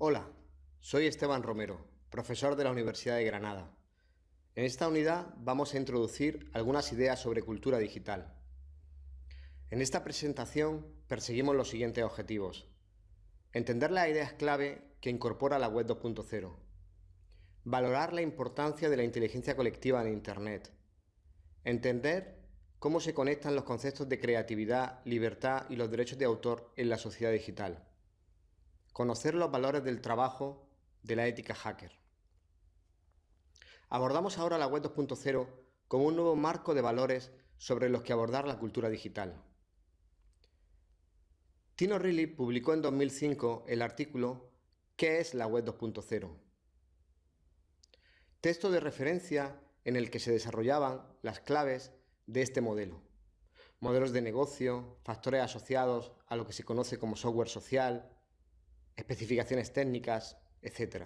Hola, soy Esteban Romero, profesor de la Universidad de Granada. En esta unidad vamos a introducir algunas ideas sobre cultura digital. En esta presentación perseguimos los siguientes objetivos. Entender las ideas clave que incorpora la Web 2.0. Valorar la importancia de la inteligencia colectiva en Internet. Entender cómo se conectan los conceptos de creatividad, libertad y los derechos de autor en la sociedad digital. Conocer los valores del trabajo de la ética hacker. Abordamos ahora la Web 2.0 como un nuevo marco de valores sobre los que abordar la cultura digital. Tino Riley publicó en 2005 el artículo ¿Qué es la Web 2.0? Texto de referencia en el que se desarrollaban las claves de este modelo. Modelos de negocio, factores asociados a lo que se conoce como software social, especificaciones técnicas, etc.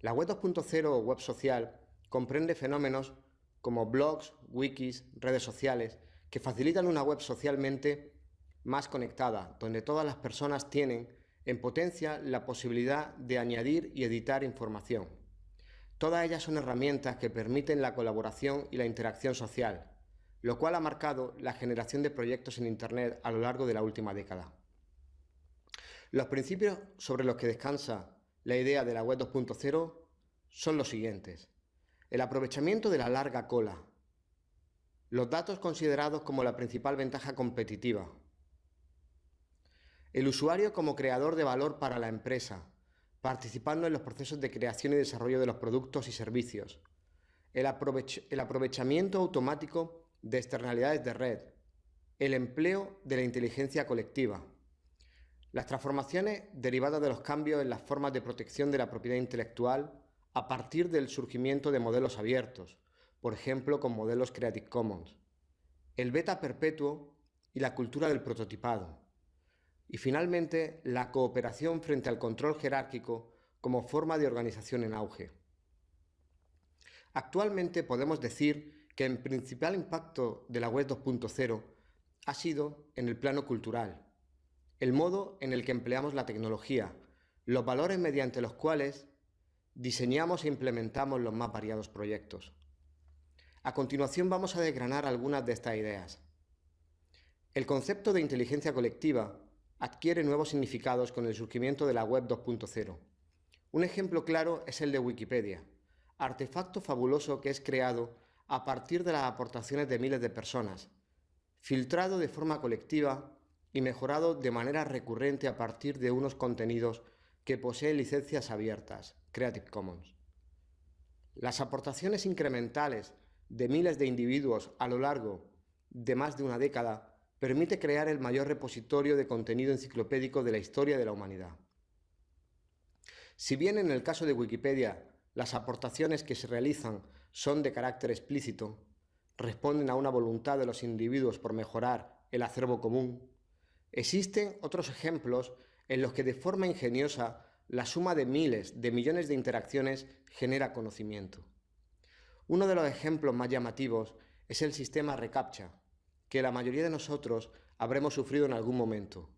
La web 2.0 o web social comprende fenómenos como blogs, wikis, redes sociales, que facilitan una web socialmente más conectada, donde todas las personas tienen en potencia la posibilidad de añadir y editar información. Todas ellas son herramientas que permiten la colaboración y la interacción social, lo cual ha marcado la generación de proyectos en Internet a lo largo de la última década. Los principios sobre los que descansa la idea de la web 2.0 son los siguientes. El aprovechamiento de la larga cola. Los datos considerados como la principal ventaja competitiva. El usuario como creador de valor para la empresa, participando en los procesos de creación y desarrollo de los productos y servicios. El, el aprovechamiento automático de externalidades de red. El empleo de la inteligencia colectiva las transformaciones derivadas de los cambios en las formas de protección de la propiedad intelectual a partir del surgimiento de modelos abiertos, por ejemplo con modelos Creative Commons. El beta perpetuo y la cultura del prototipado. Y finalmente, la cooperación frente al control jerárquico como forma de organización en auge. Actualmente podemos decir que el principal impacto de la web 2.0 ha sido en el plano cultural, el modo en el que empleamos la tecnología, los valores mediante los cuales diseñamos e implementamos los más variados proyectos. A continuación vamos a desgranar algunas de estas ideas. El concepto de inteligencia colectiva adquiere nuevos significados con el surgimiento de la Web 2.0. Un ejemplo claro es el de Wikipedia, artefacto fabuloso que es creado a partir de las aportaciones de miles de personas, filtrado de forma colectiva y mejorado de manera recurrente a partir de unos contenidos que poseen licencias abiertas, Creative Commons. Las aportaciones incrementales de miles de individuos a lo largo de más de una década permite crear el mayor repositorio de contenido enciclopédico de la historia de la humanidad. Si bien en el caso de Wikipedia las aportaciones que se realizan son de carácter explícito, responden a una voluntad de los individuos por mejorar el acervo común, Existen otros ejemplos en los que de forma ingeniosa la suma de miles de millones de interacciones genera conocimiento. Uno de los ejemplos más llamativos es el sistema reCAPTCHA, que la mayoría de nosotros habremos sufrido en algún momento,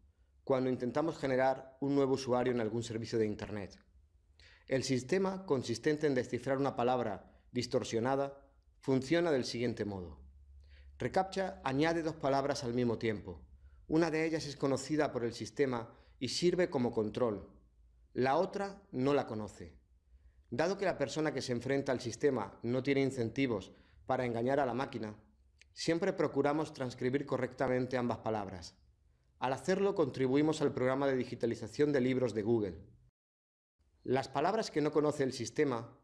cuando intentamos generar un nuevo usuario en algún servicio de Internet. El sistema, consistente en descifrar una palabra distorsionada, funciona del siguiente modo. ReCAPTCHA añade dos palabras al mismo tiempo, una de ellas es conocida por el sistema y sirve como control. La otra no la conoce. Dado que la persona que se enfrenta al sistema no tiene incentivos para engañar a la máquina, siempre procuramos transcribir correctamente ambas palabras. Al hacerlo contribuimos al programa de digitalización de libros de Google. Las palabras que no conoce el sistema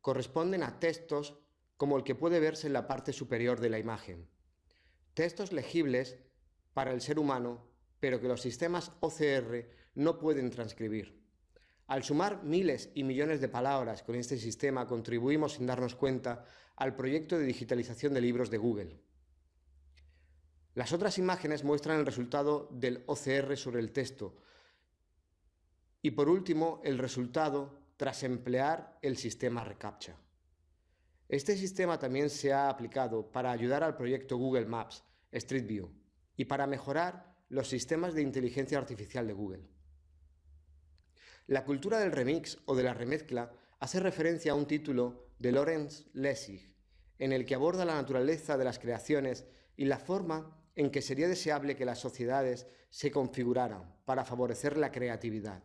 corresponden a textos como el que puede verse en la parte superior de la imagen. Textos legibles para el ser humano, pero que los sistemas OCR no pueden transcribir. Al sumar miles y millones de palabras con este sistema contribuimos sin darnos cuenta al proyecto de digitalización de libros de Google. Las otras imágenes muestran el resultado del OCR sobre el texto y por último el resultado tras emplear el sistema reCAPTCHA. Este sistema también se ha aplicado para ayudar al proyecto Google Maps Street View y para mejorar los sistemas de inteligencia artificial de Google. La cultura del remix o de la remezcla hace referencia a un título de Lawrence Lessig, en el que aborda la naturaleza de las creaciones y la forma en que sería deseable que las sociedades se configuraran para favorecer la creatividad.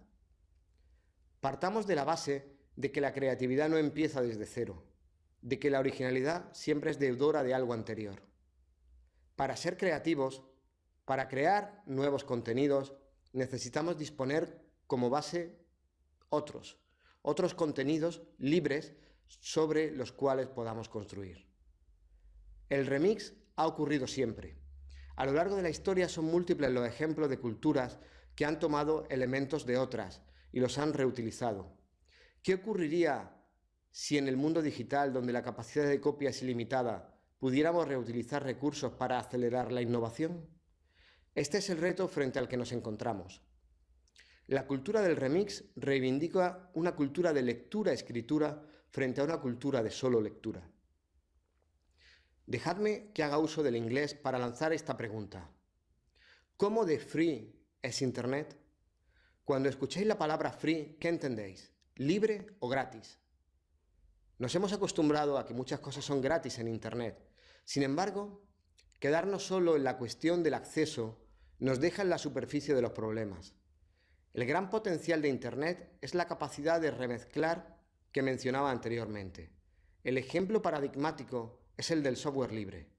Partamos de la base de que la creatividad no empieza desde cero, de que la originalidad siempre es deudora de algo anterior. Para ser creativos, para crear nuevos contenidos, necesitamos disponer como base otros, otros contenidos libres sobre los cuales podamos construir. El remix ha ocurrido siempre. A lo largo de la historia son múltiples los ejemplos de culturas que han tomado elementos de otras y los han reutilizado. ¿Qué ocurriría si en el mundo digital, donde la capacidad de copia es ilimitada, pudiéramos reutilizar recursos para acelerar la innovación? Este es el reto frente al que nos encontramos. La cultura del remix reivindica una cultura de lectura-escritura frente a una cultura de solo lectura. Dejadme que haga uso del inglés para lanzar esta pregunta. ¿Cómo de free es Internet? Cuando escuchéis la palabra free, ¿qué entendéis? ¿Libre o gratis? Nos hemos acostumbrado a que muchas cosas son gratis en Internet. Sin embargo, quedarnos solo en la cuestión del acceso nos deja en la superficie de los problemas. El gran potencial de Internet es la capacidad de remezclar que mencionaba anteriormente. El ejemplo paradigmático es el del software libre.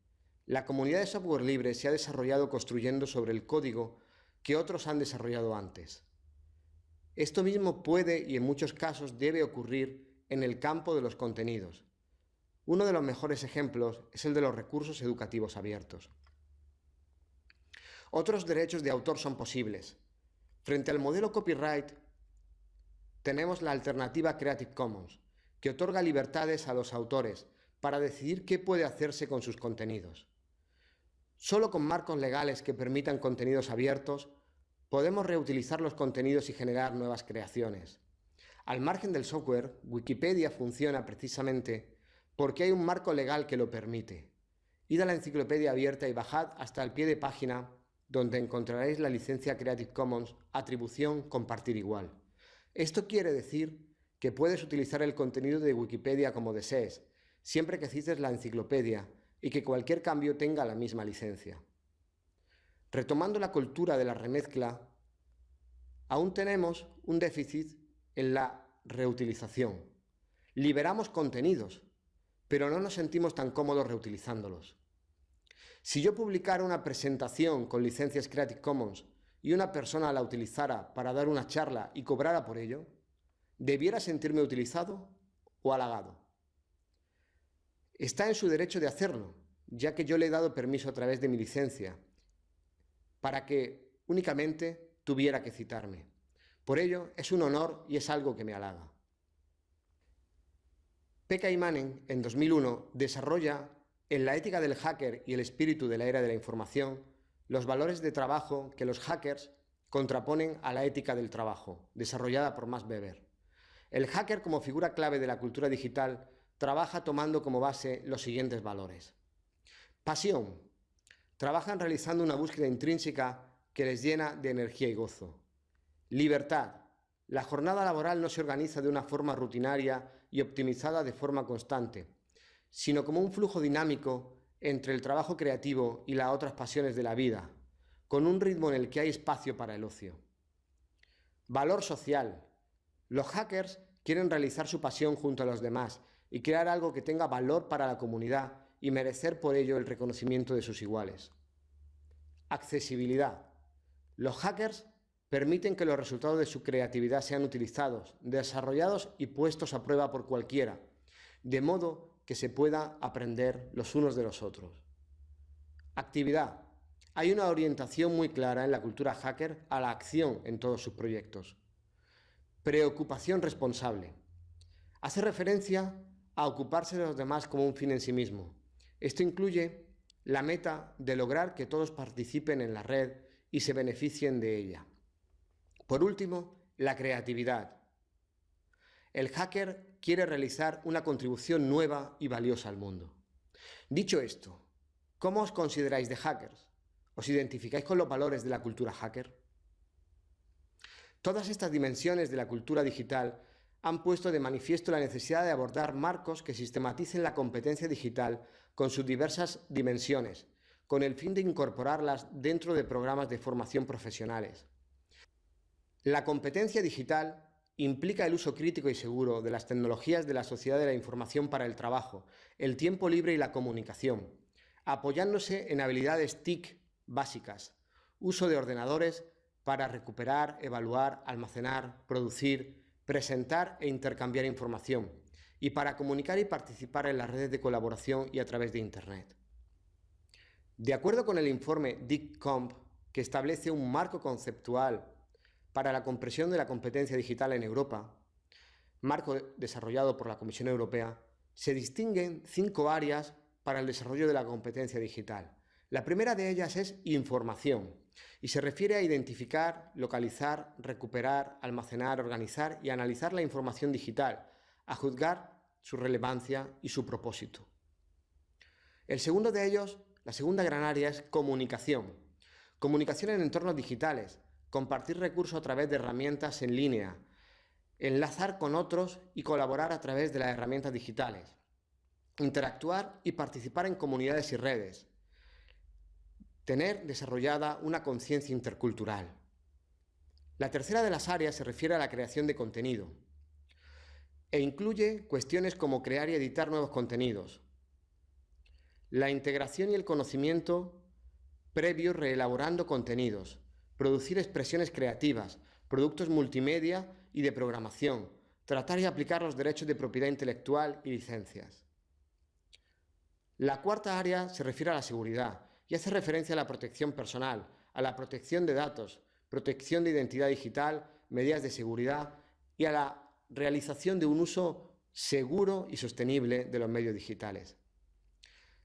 La comunidad de software libre se ha desarrollado construyendo sobre el código que otros han desarrollado antes. Esto mismo puede y en muchos casos debe ocurrir en el campo de los contenidos. Uno de los mejores ejemplos es el de los recursos educativos abiertos. Otros derechos de autor son posibles. Frente al modelo copyright, tenemos la alternativa Creative Commons, que otorga libertades a los autores para decidir qué puede hacerse con sus contenidos. Solo con marcos legales que permitan contenidos abiertos, podemos reutilizar los contenidos y generar nuevas creaciones. Al margen del software, Wikipedia funciona precisamente porque hay un marco legal que lo permite. Id a la enciclopedia abierta y bajad hasta el pie de página donde encontraréis la licencia Creative Commons Atribución Compartir Igual. Esto quiere decir que puedes utilizar el contenido de Wikipedia como desees, siempre que cites la enciclopedia y que cualquier cambio tenga la misma licencia. Retomando la cultura de la remezcla, aún tenemos un déficit en la reutilización. Liberamos contenidos, pero no nos sentimos tan cómodos reutilizándolos. Si yo publicara una presentación con licencias Creative Commons y una persona la utilizara para dar una charla y cobrara por ello, ¿debiera sentirme utilizado o halagado? Está en su derecho de hacerlo, ya que yo le he dado permiso a través de mi licencia, para que únicamente tuviera que citarme. Por ello, es un honor y es algo que me halaga. Pekka Imanen, en 2001, desarrolla en la ética del hacker y el espíritu de la era de la información los valores de trabajo que los hackers contraponen a la ética del trabajo, desarrollada por Max Weber. El hacker como figura clave de la cultura digital trabaja tomando como base los siguientes valores. Pasión. Trabajan realizando una búsqueda intrínseca que les llena de energía y gozo. Libertad. La jornada laboral no se organiza de una forma rutinaria y optimizada de forma constante, sino como un flujo dinámico entre el trabajo creativo y las otras pasiones de la vida, con un ritmo en el que hay espacio para el ocio. Valor social. Los hackers quieren realizar su pasión junto a los demás y crear algo que tenga valor para la comunidad y merecer por ello el reconocimiento de sus iguales. Accesibilidad. Los hackers permiten que los resultados de su creatividad sean utilizados, desarrollados y puestos a prueba por cualquiera, de modo que se pueda aprender los unos de los otros. Actividad. Hay una orientación muy clara en la cultura hacker a la acción en todos sus proyectos. Preocupación responsable. Hace referencia a ocuparse de los demás como un fin en sí mismo. Esto incluye la meta de lograr que todos participen en la red y se beneficien de ella. Por último, la creatividad. El hacker quiere realizar una contribución nueva y valiosa al mundo. Dicho esto, ¿cómo os consideráis de hackers? ¿Os identificáis con los valores de la cultura hacker? Todas estas dimensiones de la cultura digital han puesto de manifiesto la necesidad de abordar marcos que sistematicen la competencia digital con sus diversas dimensiones, con el fin de incorporarlas dentro de programas de formación profesionales. La competencia digital implica el uso crítico y seguro de las tecnologías de la sociedad de la información para el trabajo, el tiempo libre y la comunicación, apoyándose en habilidades TIC básicas, uso de ordenadores para recuperar, evaluar, almacenar, producir, presentar e intercambiar información, y para comunicar y participar en las redes de colaboración y a través de Internet. De acuerdo con el informe DICCOMP, que establece un marco conceptual para la compresión de la competencia digital en Europa, marco desarrollado por la Comisión Europea, se distinguen cinco áreas para el desarrollo de la competencia digital. La primera de ellas es información y se refiere a identificar, localizar, recuperar, almacenar, organizar y analizar la información digital, a juzgar su relevancia y su propósito. El segundo de ellos, la segunda gran área es comunicación. Comunicación en entornos digitales, compartir recursos a través de herramientas en línea, enlazar con otros y colaborar a través de las herramientas digitales, interactuar y participar en comunidades y redes, tener desarrollada una conciencia intercultural. La tercera de las áreas se refiere a la creación de contenido e incluye cuestiones como crear y editar nuevos contenidos, la integración y el conocimiento previo reelaborando contenidos, producir expresiones creativas, productos multimedia y de programación, tratar y aplicar los derechos de propiedad intelectual y licencias. La cuarta área se refiere a la seguridad y hace referencia a la protección personal, a la protección de datos, protección de identidad digital, medidas de seguridad y a la realización de un uso seguro y sostenible de los medios digitales.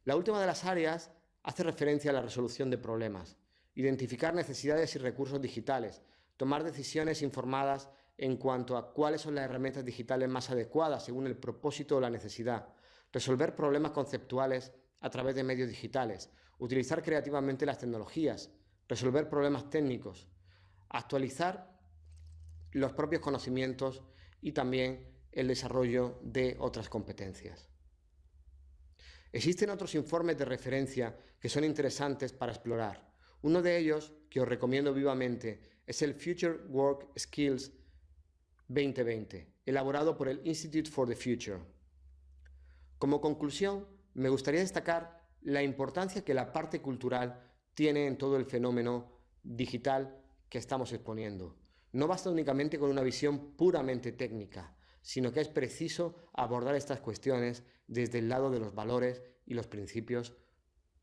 La última de las áreas hace referencia a la resolución de problemas, identificar necesidades y recursos digitales, tomar decisiones informadas en cuanto a cuáles son las herramientas digitales más adecuadas según el propósito o la necesidad, resolver problemas conceptuales a través de medios digitales, utilizar creativamente las tecnologías, resolver problemas técnicos, actualizar los propios conocimientos y también el desarrollo de otras competencias. Existen otros informes de referencia que son interesantes para explorar. Uno de ellos, que os recomiendo vivamente, es el Future Work Skills 2020, elaborado por el Institute for the Future. Como conclusión, me gustaría destacar la importancia que la parte cultural tiene en todo el fenómeno digital que estamos exponiendo. No basta únicamente con una visión puramente técnica, sino que es preciso abordar estas cuestiones desde el lado de los valores y los principios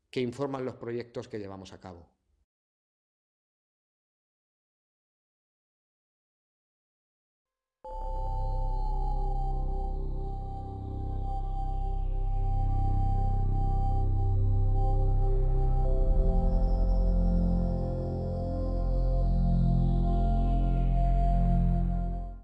que informan los proyectos que llevamos a cabo.